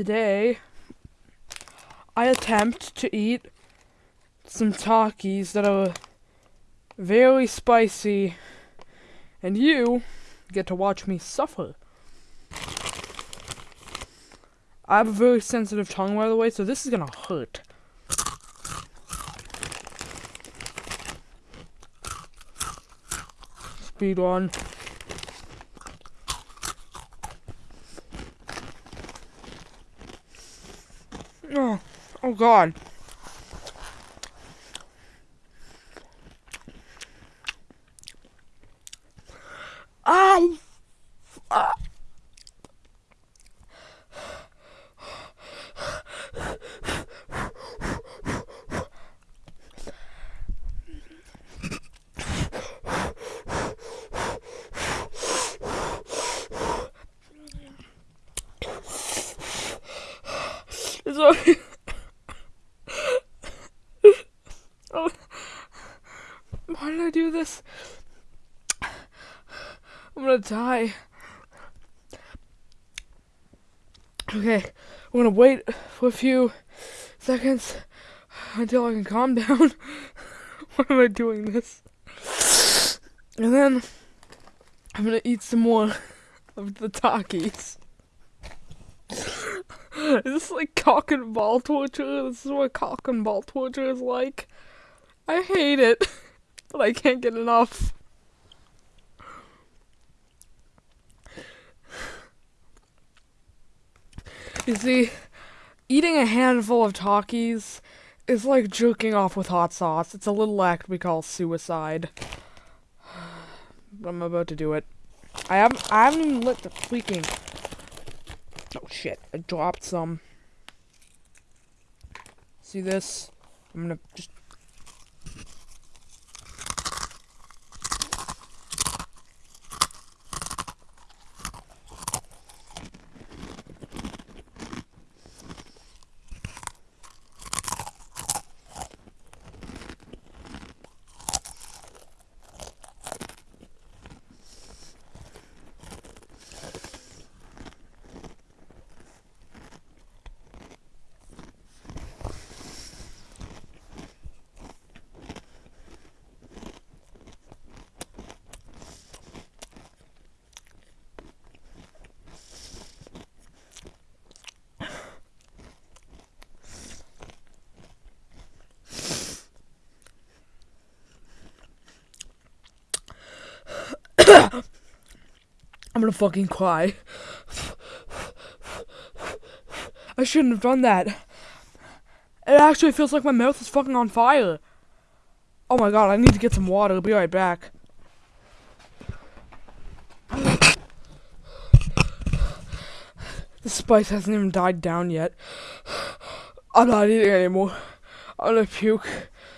today I attempt to eat some Takis that are very spicy, and you get to watch me suffer. I have a very sensitive tongue, by the way, so this is gonna hurt. Speed one. Oh, oh God. Sorry. oh. Why did I do this? I'm gonna die. Okay, I'm gonna wait for a few seconds until I can calm down. Why am I doing this? And then I'm gonna eat some more of the Takis. Is this like cock and ball torture? This is what cock and ball torture is like. I hate it, but I can't get enough. You see, eating a handful of Takis is like jerking off with hot sauce. It's a little act we call suicide. I'm about to do it. I haven't I haven't even lit the freaking Oh shit, I dropped some. See this? I'm gonna just I'm gonna fucking cry. I shouldn't have done that. It actually feels like my mouth is fucking on fire. Oh my god, I need to get some water. I'll be right back. The spice hasn't even died down yet. I'm not eating anymore. I'm gonna puke.